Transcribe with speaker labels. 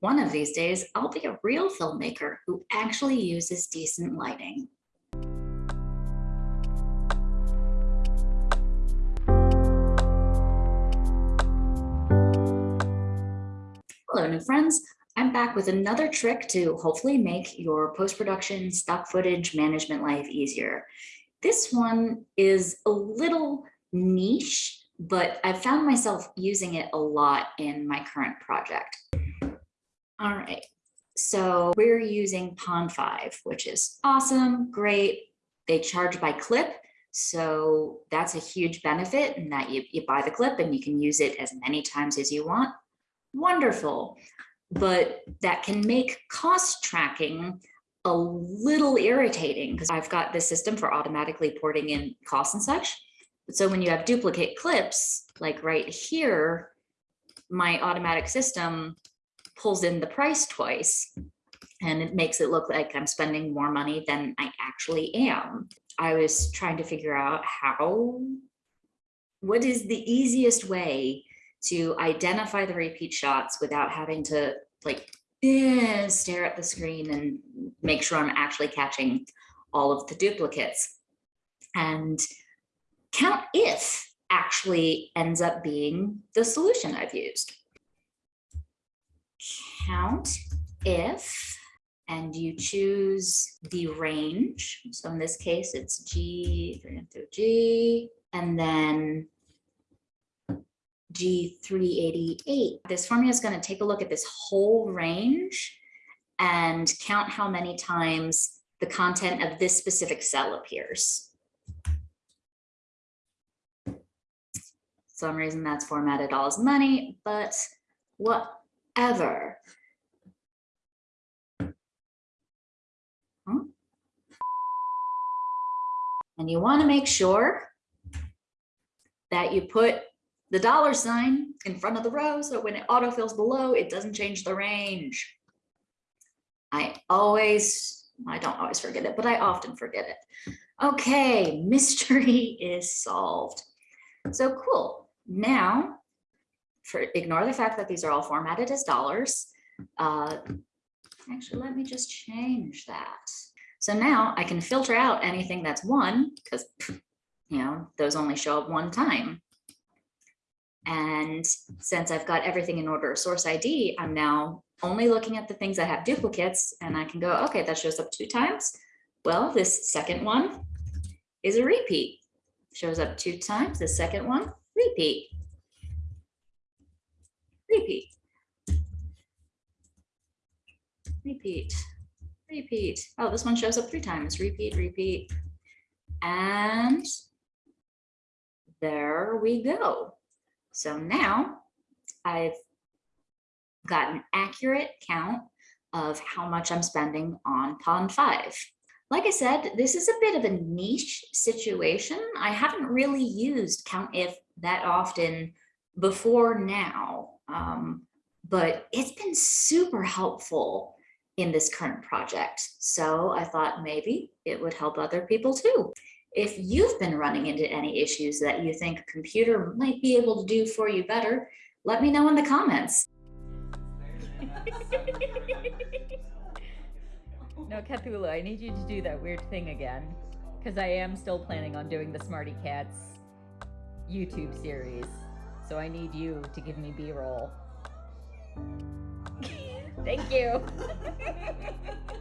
Speaker 1: One of these days, I'll be a real filmmaker who actually uses decent lighting. Hello, new friends. I'm back with another trick to hopefully make your post-production stock footage management life easier. This one is a little niche, but I've found myself using it a lot in my current project. All right, so we're using Pond5, which is awesome, great. They charge by clip, so that's a huge benefit in that you, you buy the clip and you can use it as many times as you want. Wonderful, but that can make cost tracking a little irritating because I've got this system for automatically porting in costs and such. So when you have duplicate clips, like right here, my automatic system pulls in the price twice and it makes it look like I'm spending more money than I actually am. I was trying to figure out how, what is the easiest way to identify the repeat shots without having to like eh, stare at the screen and make sure I'm actually catching all of the duplicates. And count if actually ends up being the solution I've used count if, and you choose the range. So in this case, it's G through G, and then G388. This formula is going to take a look at this whole range and count how many times the content of this specific cell appears. some reason that's formatted all as money, but whatever. Hmm? And you want to make sure that you put the dollar sign in front of the row so when it autofills below, it doesn't change the range. I always, I don't always forget it, but I often forget it. Okay, mystery is solved. So cool. Now, for ignore the fact that these are all formatted as dollars. Uh, actually, let me just change that. So now I can filter out anything that's one because, you know, those only show up one time. And since I've got everything in order of source ID, I'm now only looking at the things that have duplicates and I can go, okay, that shows up two times. Well, this second one is a repeat. Shows up two times, the second one, repeat. Repeat. Repeat repeat. Oh, this one shows up three times, repeat, repeat. And there we go. So now I've got an accurate count of how much I'm spending on Pond 5. Like I said, this is a bit of a niche situation. I haven't really used count if that often before now, um, but it's been super helpful in this current project. So I thought maybe it would help other people too. If you've been running into any issues that you think a computer might be able to do for you better, let me know in the comments.
Speaker 2: no, Cthulhu, I need you to do that weird thing again. Because I am still planning on doing the Smarty Cats YouTube series. So I need you to give me B-roll. Thank you.